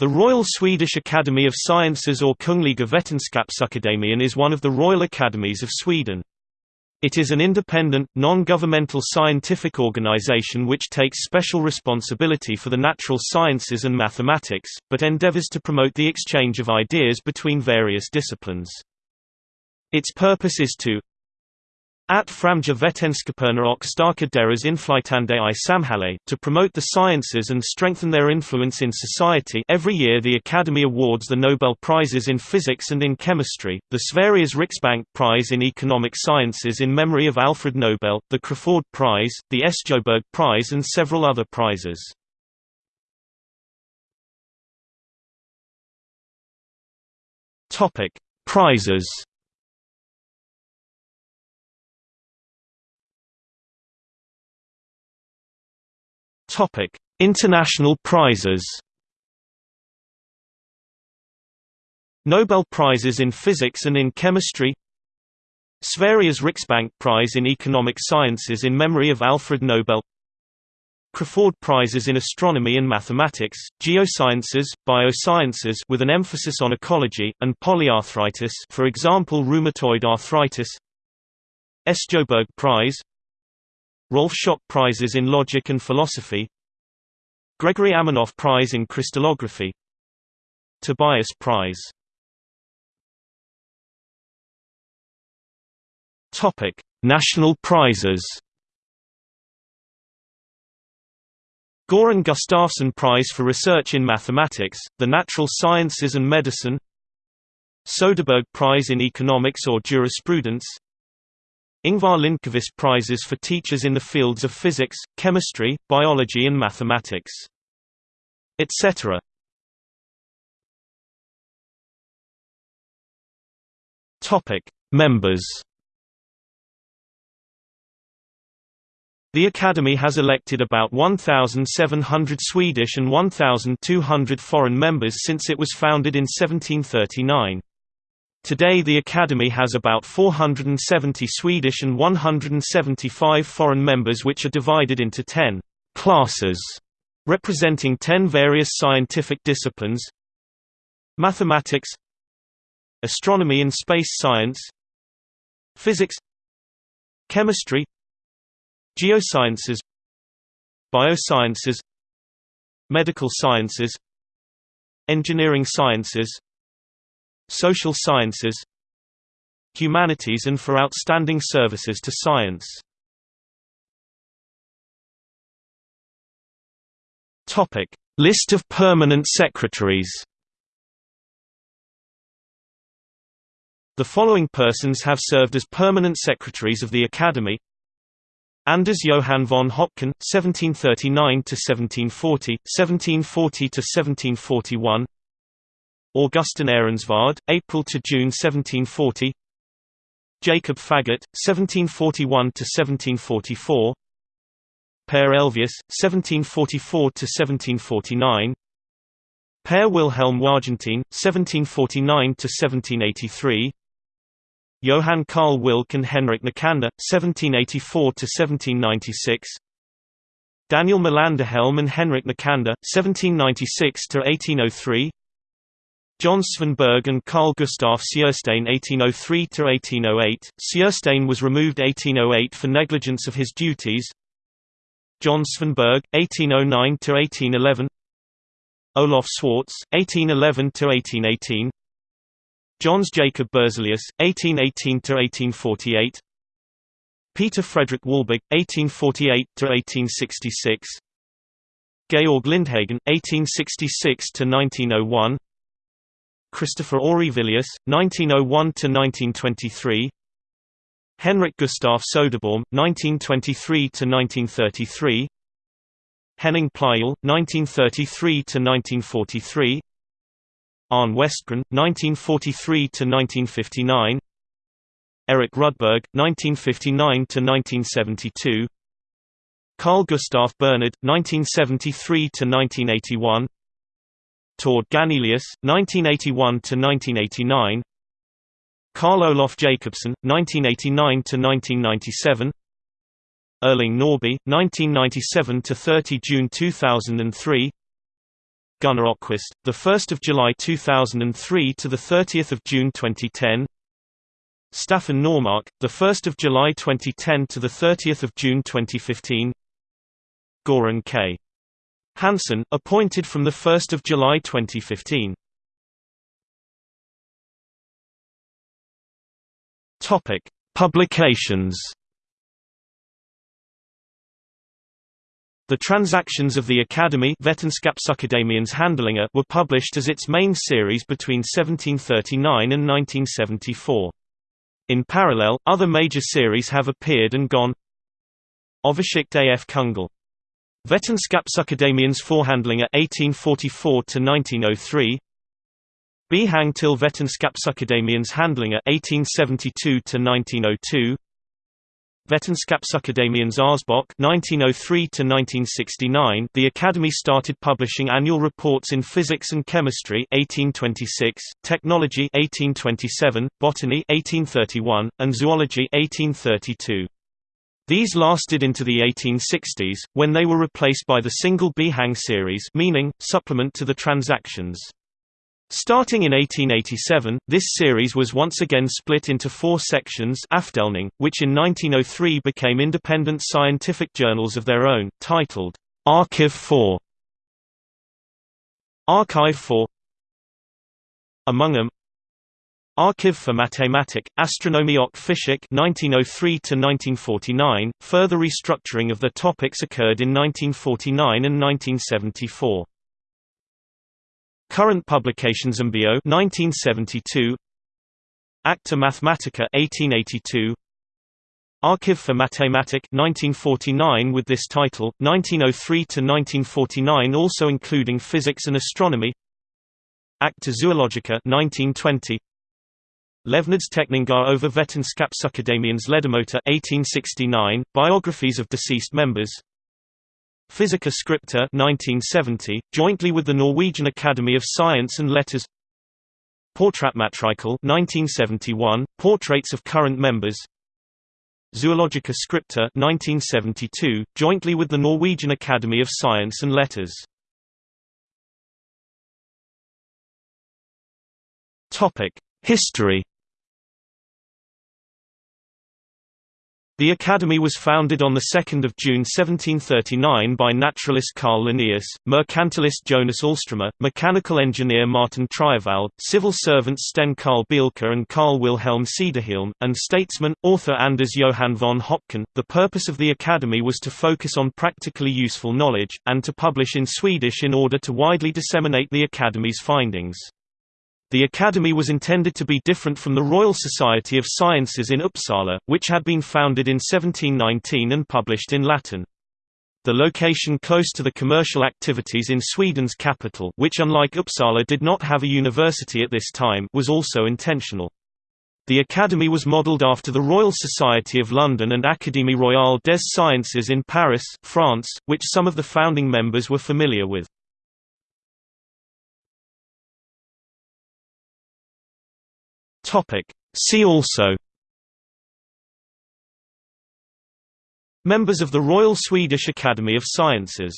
The Royal Swedish Academy of Sciences or Kungliga Vetenskapsakademien is one of the Royal Academies of Sweden. It is an independent, non-governmental scientific organization which takes special responsibility for the natural sciences and mathematics, but endeavors to promote the exchange of ideas between various disciplines. Its purpose is to at Framja Vetenskaperna och starka deras inflytande i samhälle to promote the sciences and strengthen their influence in society every year the Academy awards the Nobel Prizes in Physics and in Chemistry, the Sveriges Riksbank Prize in Economic Sciences in memory of Alfred Nobel, the Crafoord Prize, the Esjoberg Prize and several other prizes. Prizes Topic: International prizes. Nobel Prizes in Physics and in Chemistry. Sveriges Riksbank Prize in Economic Sciences in memory of Alfred Nobel. Crafoord Prizes in Astronomy and Mathematics, Geosciences, Biosciences with an emphasis on ecology, and polyarthritis for example rheumatoid arthritis. Esjoberg Prize Rolf Schock Prizes in Logic and Philosophy. Gregori Aminoff Prize in Crystallography. Tobias Prize. Topic: National prizes. Goran Gustafsson Prize for Research in Mathematics, the Natural Sciences and Medicine. Soderberg Prize in Economics or Jurisprudence Ingvar Lindqvist Prizes for teachers in the fields of physics, chemistry, biology and mathematics. Etc. Topic: Members. The Academy has elected about 1,700 Swedish and 1,200 foreign members since it was founded in 1739. Today the Academy has about 470 Swedish and 175 foreign members which are divided into 10 «classes» representing 10 various scientific disciplines Mathematics Astronomy and space science Physics Chemistry Geosciences Biosciences Medical sciences Engineering sciences Social Sciences Humanities and for outstanding services to science. List of permanent secretaries. The following persons have served as permanent secretaries of the Academy. Anders Johann von Hopken, 1739–1740, 1740–1741 Augustin Ehrensvärd, April to June 1740. Jacob Faggot, 1741 to 1744. Per Elvius, 1744 to 1749. Per Wilhelm Wargentin, 1749 to 1783. Johann Carl Wilcke and Henrik Nicander, 1784 to 1796. Daniel Melanderhjelm and Henrik Nicander, 1796 to 1803. John Svanberg and Carl Gustaf Sjöstein 1803–1808, Sjöstein was removed 1808 for negligence of his duties. John Svanberg, 1809–1811 Olof Swartz, 1811–1818 Jöns Jacob Berzelius, 1818–1848 Peter Frederick Wahlberg, 1848–1866 Georg Lindhagen, 1866–1901 Christopher Aurelius, 1901–1923 Henrik Gustaf Söderbaum, 1923–1933 Henning Pleijel, 1933–1943 Arne Westgren, 1943–1959 Eric Rudberg, 1959–1972 Carl Gustaf Bernhard, 1973–1981 Tord Ganelius, 1981–1989 Carl Olof Jacobson, 1989–1997 Erling Norrby, 1997–30 June 2003 Gunnar 1st of July 2003 to the 30th of June 2010. Staffan Normark, the 1st of July 2010 to the 30th of June 2015. Goran K. Hansson, appointed from the 1st of July 2015. Topic: Publications. The transactions of the Academy were published as its main series between 1739 and 1974. In parallel, other major series have appeared and gone Overschicht af Kungl. Vetenskapsakademiens Forhandlinger 1844–1903 Behang til Vetenskapsakademiens Handlinger 1872–1902 Vetenskapsakademiens Årsbok 1903 to 1969. The Academy started publishing annual reports in physics and chemistry 1826, technology 1827, botany 1831, and zoology 1832. These lasted into the 1860s, when they were replaced by the single Behang series meaning, supplement to the transactions. Starting in 1887, this series was once again split into four sections Afdeling, which in 1903 became independent scientific journals of their own, titled, Archive 4 Archive 4 Among them Archiv for Mathematik, Astronomie och Physik 1903–1949, further restructuring of the topics occurred in 1949 and 1974. Current publications Ambio 1972 Acta Mathematica 1882 Archiv for Mathematik 1949 with this title 1903 to 1949 also including physics and astronomy. Acta Zoologica 1920 Levnedsteckningar over Vetenskapsakademiens Ledamöter 1869 biographies of deceased members. Physica Scripta 1970, jointly with the Norwegian Academy of Science and Letters. Porträttmatrikel 1971, portraits of current members. Zoologica Scripta 1972, jointly with the Norwegian Academy of Science and Letters. History The Academy was founded on 2 June 1739 by naturalist Carl Linnaeus, mercantilist Jonas Alströmer, mechanical engineer Martin Triewald, civil servants Sten Karl Bielke and Carl Wilhelm Cederhielm, and statesman, author Anders Johann von Höpken. The purpose of the Academy was to focus on practically useful knowledge, and to publish in Swedish in order to widely disseminate the Academy's findings. The Academy was intended to be different from the Royal Society of Sciences in Uppsala, which had been founded in 1719 and published in Latin. The location close to the commercial activities in Sweden's capital which unlike Uppsala did not have a university at this time was also intentional. The Academy was modelled after the Royal Society of London and Académie Royale des Sciences in Paris, France, which some of the founding members were familiar with. Topic. See also Members of the Royal Swedish Academy of Sciences